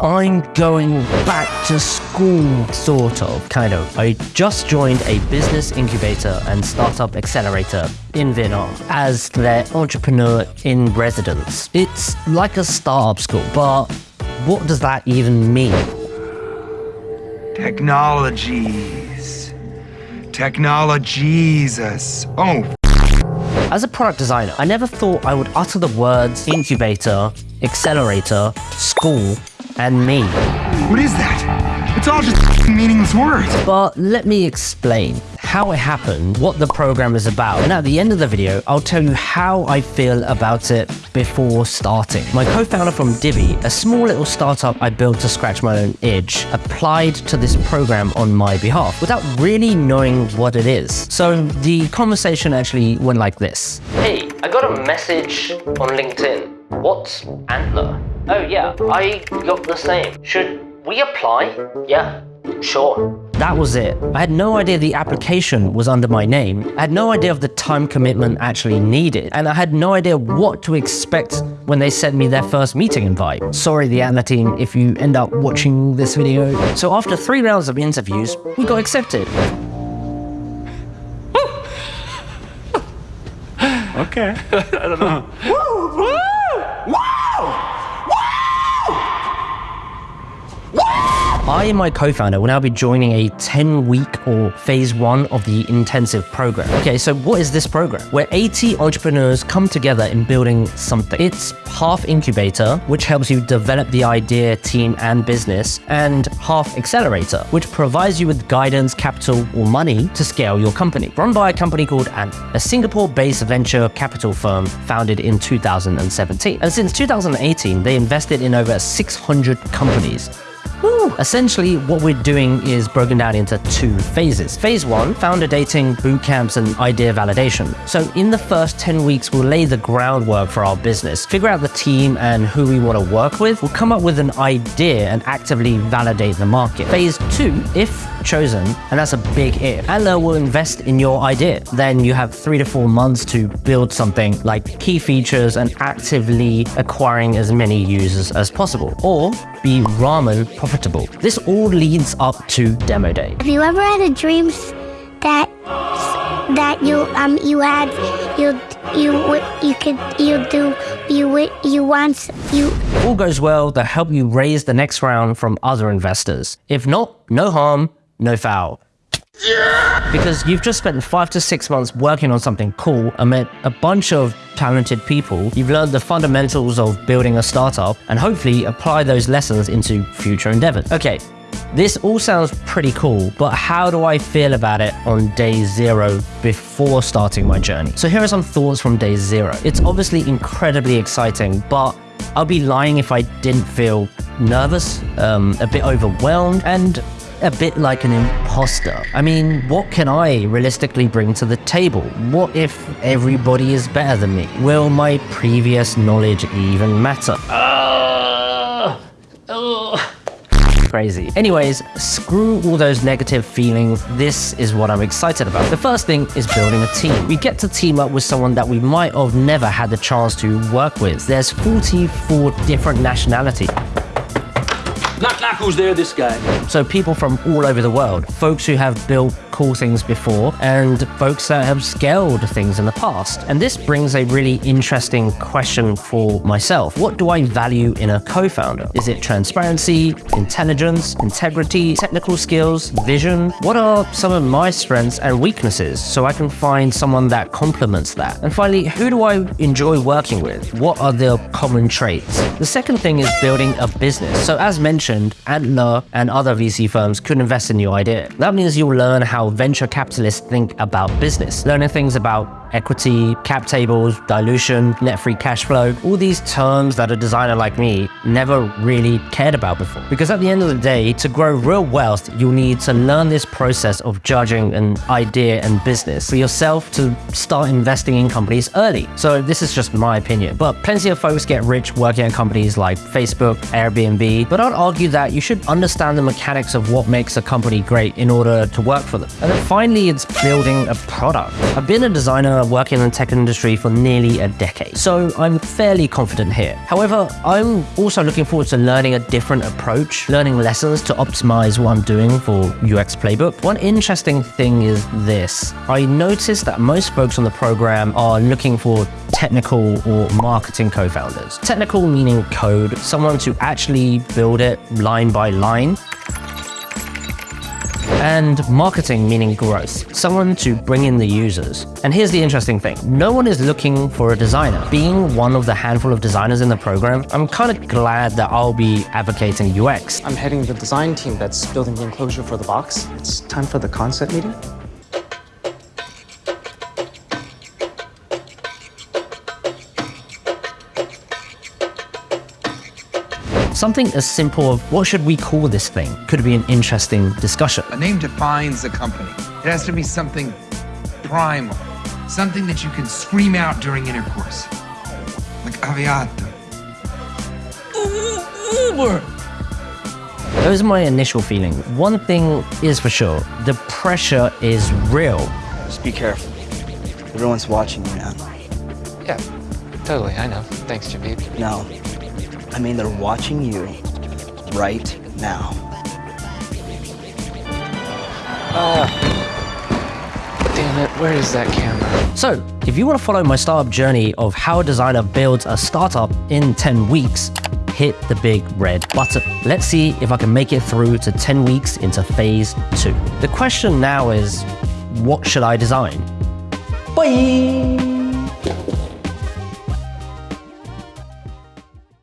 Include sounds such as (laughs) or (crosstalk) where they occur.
I'm going back to school, sort of, kind of. I just joined a business incubator and startup accelerator in Vietnam as their entrepreneur in residence. It's like a startup school, but what does that even mean? Technologies. Technologies. Oh, As a product designer, I never thought I would utter the words incubator, accelerator, school, and me. what is that? It's all just meaningless words. But let me explain how it happened, what the program is about, and at the end of the video, I'll tell you how I feel about it before starting. My co-founder from Divi, a small little startup I built to scratch my own itch, applied to this program on my behalf without really knowing what it is. So the conversation actually went like this. Hey, I got a message on LinkedIn. What's Antler? Oh yeah, I got the same. Should we apply? Yeah, sure. That was it. I had no idea the application was under my name. I had no idea of the time commitment actually needed. And I had no idea what to expect when they sent me their first meeting invite. Sorry, the Antler team, if you end up watching this video. So after three rounds of interviews, we got accepted. Okay. (laughs) I (laughs) and my co-founder will now be joining a 10-week or phase one of the intensive program. Okay, so what is this program? Where 80 entrepreneurs come together in building something. It's half incubator, which helps you develop the idea, team, and business, and half accelerator, which provides you with guidance, capital, or money to scale your company. Run by a company called Ant, a Singapore-based venture capital firm founded in 2017. And since 2018, they invested in over 600 companies. Woo. Essentially, what we're doing is broken down into two phases. Phase one, founder dating, boot camps, and idea validation. So in the first 10 weeks, we'll lay the groundwork for our business, figure out the team and who we want to work with. We'll come up with an idea and actively validate the market. Phase two, if chosen, and that's a big if, Antler will invest in your idea. Then you have three to four months to build something like key features and actively acquiring as many users as possible, or be ramen profitable. This all leads up to demo day. Have you ever had a dream that that you um you had you you would you could you do you would you want you all goes well, they'll help you raise the next round from other investors. If not, no harm, no foul. Because you've just spent five to six months working on something cool and met a bunch of talented people. You've learned the fundamentals of building a startup and hopefully apply those lessons into future endeavors. Okay, this all sounds pretty cool, but how do I feel about it on day zero before starting my journey? So here are some thoughts from day zero. It's obviously incredibly exciting, but I'll be lying if I didn't feel nervous, um, a bit overwhelmed, and a bit like an imposter. I mean, what can I realistically bring to the table? What if everybody is better than me? Will my previous knowledge even matter? Uh, uh crazy. Anyways, screw all those negative feelings. This is what I'm excited about. The first thing is building a team. We get to team up with someone that we might have never had the chance to work with. There's 44 different nationalities. Knock, knock, who's there? This guy. So people from all over the world, folks who have built cool things before and folks that have scaled things in the past. And this brings a really interesting question for myself. What do I value in a co-founder? Is it transparency, intelligence, integrity, technical skills, vision? What are some of my strengths and weaknesses so I can find someone that complements that? And finally, who do I enjoy working with? What are their common traits? The second thing is building a business. So as mentioned, Antler and other VC firms could invest in your idea. That means you'll learn how venture capitalists think about business, learning things about equity, cap tables, dilution, net free cash flow, all these terms that a designer like me never really cared about before. Because at the end of the day, to grow real wealth, you'll need to learn this process of judging an idea and business for yourself to start investing in companies early. So this is just my opinion, but plenty of folks get rich working at companies like Facebook, Airbnb, but I'd argue that you should understand the mechanics of what makes a company great in order to work for them. And then finally, it's building a product. I've been a designer designer working in the tech industry for nearly a decade, so I'm fairly confident here. However, I'm also looking forward to learning a different approach, learning lessons to optimize what I'm doing for UX Playbook. One interesting thing is this. I noticed that most folks on the program are looking for technical or marketing co-founders. Technical meaning code, someone to actually build it line by line and marketing meaning growth, someone to bring in the users. And here's the interesting thing, no one is looking for a designer. Being one of the handful of designers in the program, I'm kind of glad that I'll be advocating UX. I'm heading the design team that's building the enclosure for the box. It's time for the concept meeting. Something as simple as what should we call this thing could be an interesting discussion. A name defines a company. It has to be something primal, something that you can scream out during intercourse. Like Aviato. Uber! Those are my initial feelings. One thing is for sure, the pressure is real. Just be careful. Everyone's watching you now. Yeah, totally. I know. Thanks, Javid. No, I mean they're watching you right now. Ah. Damn it, where is that camera? So, if you want to follow my startup journey of how a designer builds a startup in 10 weeks, hit the big red button. Let's see if I can make it through to 10 weeks into phase two. The question now is, what should I design? Bye!